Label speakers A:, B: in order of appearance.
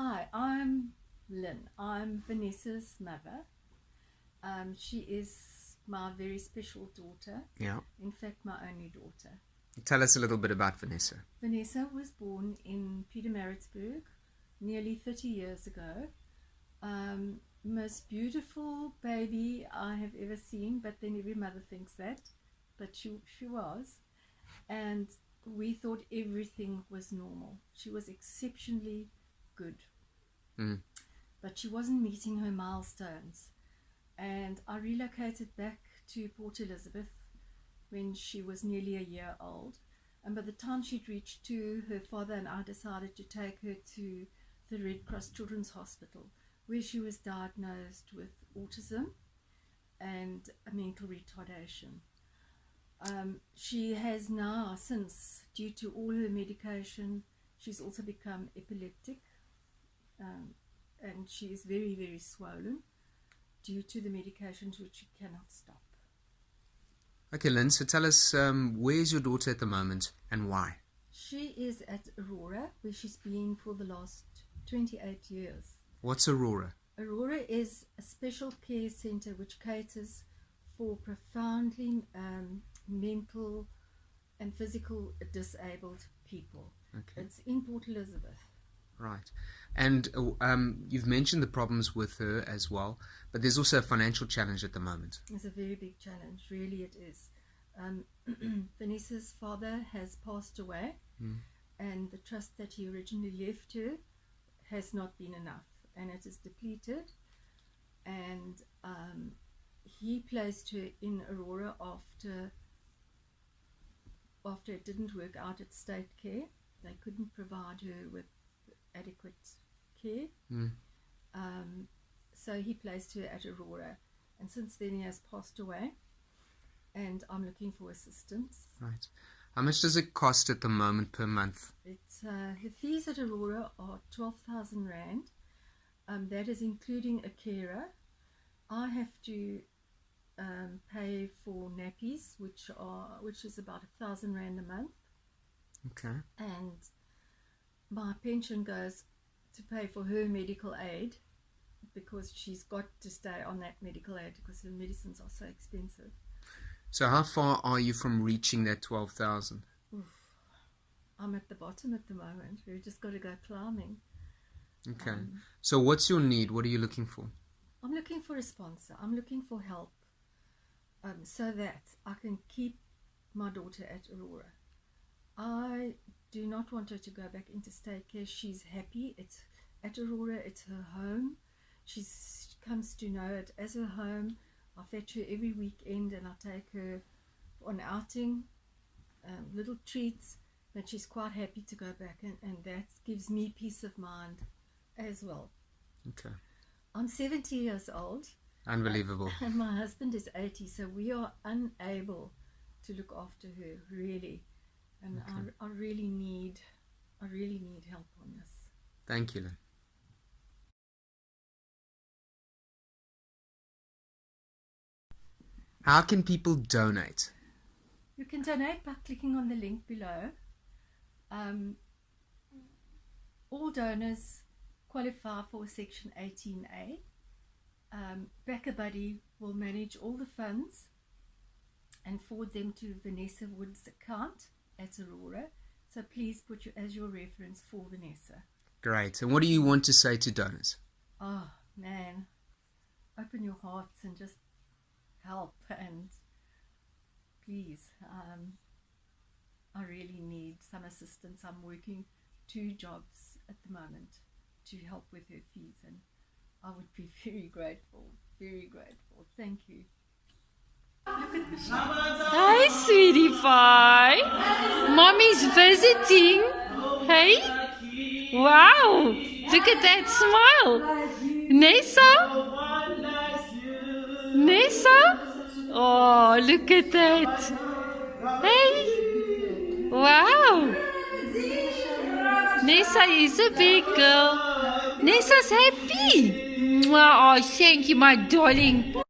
A: Hi, I'm Lynn. I'm Vanessa's mother. Um, she is my very special daughter.
B: Yeah.
A: In fact, my only daughter.
B: Tell us a little bit about Vanessa.
A: Vanessa was born in Pietermaritzburg nearly 30 years ago. Um, most beautiful baby I have ever seen, but then every mother thinks that. But she, she was. And we thought everything was normal. She was exceptionally good.
B: Mm.
A: But she wasn't meeting her milestones. And I relocated back to Port Elizabeth when she was nearly a year old. And by the time she'd reached two, her father and I decided to take her to the Red Cross Children's Hospital, where she was diagnosed with autism and a mental retardation. Um, she has now, since, due to all her medication, she's also become epileptic um, and she is very, very swollen due to the medications which she cannot stop.
B: Okay, Lynn, so tell us um, where's your daughter at the moment and why?
A: She is at Aurora, where she's been for the last 28 years.
B: What's Aurora?
A: Aurora is a special care center which caters for profoundly um, mental and physical disabled people.
B: Okay.
A: It's in Port Elizabeth.
B: Right. And uh, um, you've mentioned the problems with her as well, but there's also a financial challenge at the moment.
A: It's a very big challenge, really, it is. Um, Vanessa's father has passed away,
B: mm.
A: and the trust that he originally left her has not been enough, and it is depleted. And um, he placed her in Aurora after after it didn't work out at state care. They couldn't provide her with adequate care.
B: Mm.
A: Um, so he placed her at Aurora, and since then he has passed away, and I'm looking for assistance.
B: Right. How much does it cost at the moment per month?
A: It's uh, her fees at Aurora are twelve thousand rand. Um, that is including a carer. I have to um, pay for nappies, which are which is about a thousand rand a month.
B: Okay.
A: And my pension goes to pay for her medical aid because she's got to stay on that medical aid because her medicines are so expensive.
B: So how far are you from reaching that 12,000?
A: I'm at the bottom at the moment. We've just got to go climbing.
B: Okay. Um, so what's your need? What are you looking for?
A: I'm looking for a sponsor. I'm looking for help um, so that I can keep my daughter at Aurora. I do not want her to go back into state care. She's happy. It's at Aurora. It's her home. She comes to know it as her home. I fetch her every weekend and I take her on outing, um, little treats, but she's quite happy to go back and, and that gives me peace of mind as well.
B: Okay.
A: I'm 70 years old.
B: Unbelievable.
A: And my husband is 80, so we are unable to look after her, really and okay. I, I really need I really need help on this.
B: Thank you. Lynn. How can people donate?
A: You can donate by clicking on the link below. Um, all donors qualify for Section 18A. Um, BackaBuddy will manage all the funds and forward them to Vanessa Wood's account at Aurora. So please put you as your reference for Vanessa.
B: Great. And what do you want to say to donors?
A: Oh, man. Open your hearts and just help and please. Um, I really need some assistance. I'm working two jobs at the moment to help with her fees and I would be very grateful, very grateful. Thank you.
C: Hi, sweetie pie. Mommy's visiting. Hey? Wow. Look at that smile. Nessa? Nessa? Oh, look at that. Hey? Wow. Nessa is a big girl. Nessa's happy. Oh, thank you, my darling.